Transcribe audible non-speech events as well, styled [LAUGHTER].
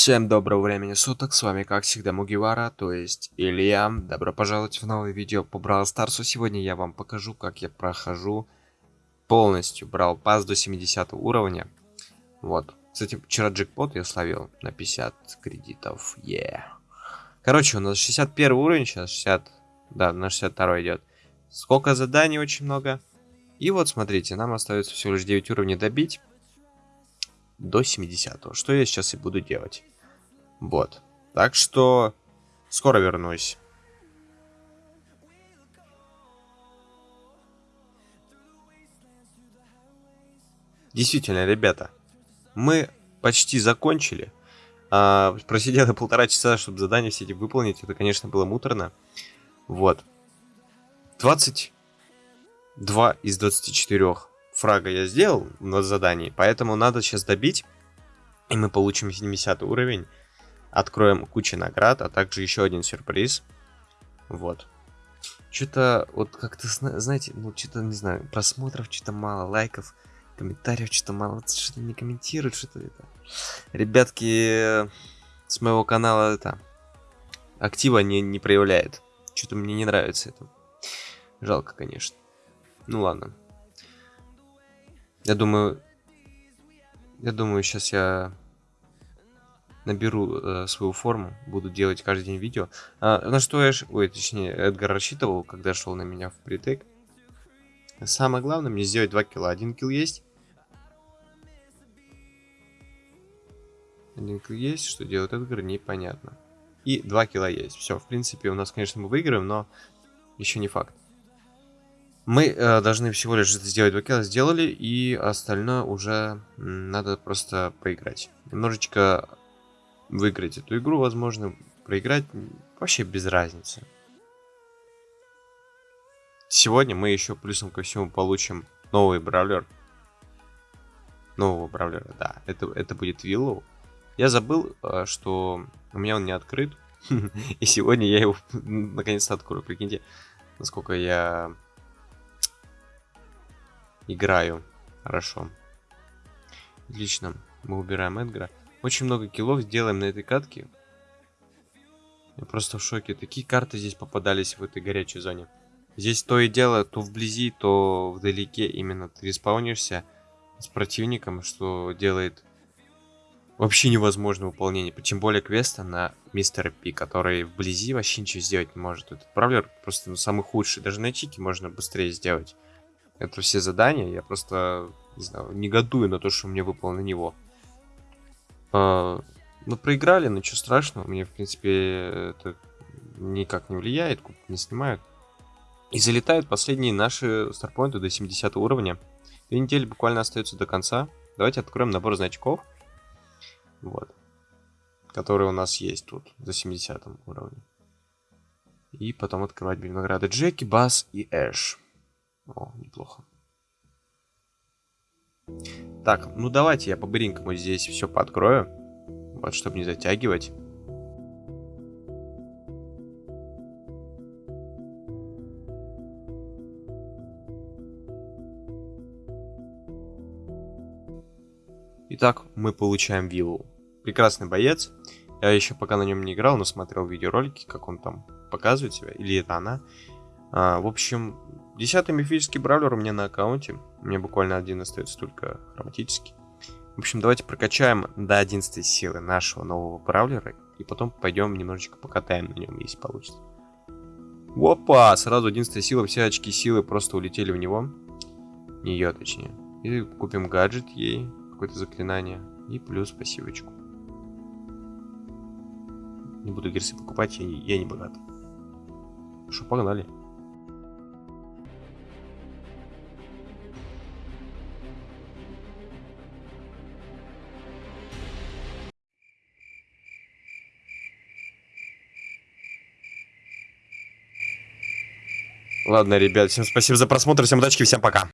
Всем доброго времени суток, с вами как всегда Мугивара, то есть Илья. Добро пожаловать в новое видео по Брал Старсу. Сегодня я вам покажу, как я прохожу полностью Брал Пас до 70 уровня. Вот. Кстати, вчера джекпот я словил на 50 кредитов. Yeah. Короче, у нас 61 уровень, сейчас 60... Да, на 62 идет. Сколько заданий, очень много. И вот, смотрите, нам остается всего лишь 9 уровней добить до 70 -го, что я сейчас и буду делать. Вот. Так что скоро вернусь. Действительно, ребята, мы почти закончили. А, просидели полтора часа, чтобы задание все эти выполнить. Это, конечно, было муторно. Вот. 22 из 24 фрага я сделал на задании, поэтому надо сейчас добить, и мы получим 70 уровень, откроем кучу наград, а также еще один сюрприз. Вот. Что-то, вот как-то, знаете, ну, что-то, не знаю, просмотров что-то мало, лайков, комментариев что-то мало, что-то не комментируют, что-то это. Ребятки с моего канала это актива не, не проявляет. Что-то мне не нравится это. Жалко, конечно. Ну ладно. Я думаю... Я думаю, сейчас я наберу э, свою форму, буду делать каждый день видео. А, на что я... Ой, точнее, Эдгар рассчитывал, когда шел на меня в притык. Самое главное мне сделать 2 килла. Один килл есть. Один килл есть. Что делает Эдгар, непонятно. И 2 килла есть. Все, в принципе, у нас, конечно, мы выиграем, но еще не факт. Мы э, должны всего лишь сделать два сделали, и остальное уже надо просто поиграть. Немножечко выиграть эту игру, возможно, проиграть вообще без разницы. Сегодня мы еще плюсом ко всему получим новый бравлер. Нового бравлера, да. Это, это будет Виллоу. Я забыл, э, что у меня он не открыт. [LAUGHS] И сегодня я его наконец-то открою. Прикиньте, насколько я Играю. Хорошо. Отлично. Мы убираем Эдгара. Очень много киллов сделаем на этой катке. Я просто в шоке. Такие карты здесь попадались в этой горячей зоне. Здесь то и дело, то вблизи, то вдалеке именно ты респаунишься с противником, что делает вообще невозможное выполнение. Тем более квеста на Мистера Пи, который вблизи вообще ничего сделать не может. Этот правлер просто ну, самый худший. Даже на чике можно быстрее сделать это все задания. Я просто, не знаю, негодую на то, что мне выпало на него. А, мы проиграли, но ничего страшного. Мне, в принципе, это никак не влияет, не снимают. И залетают последние наши старпоинты до 70 уровня. Две недели буквально остается до конца. Давайте откроем набор значков. Вот. Которые у нас есть тут, до 70 уровня. И потом открывать награды Джеки, Бас и Эш. О, неплохо. Так, ну давайте я по-быренькому здесь все подкрою. Вот, чтобы не затягивать. Итак, мы получаем виллу. Прекрасный боец. Я еще пока на нем не играл, но смотрел видеоролики, как он там показывает себя. Или это она. А, в общем, Десятый мифический бравлер у меня на аккаунте. Меня буквально один остается только хроматический. В общем, давайте прокачаем до 11 силы нашего нового бравлера. И потом пойдем немножечко покатаем на нем, если получится. Опа! Сразу 11 сила, все очки силы просто улетели в него. Нее, точнее. И купим гаджет ей, какое-то заклинание. И плюс пассивочку. Не буду герсы покупать, я, я не богат. Что, погнали. Ладно, ребят, всем спасибо за просмотр, всем удачи, всем пока.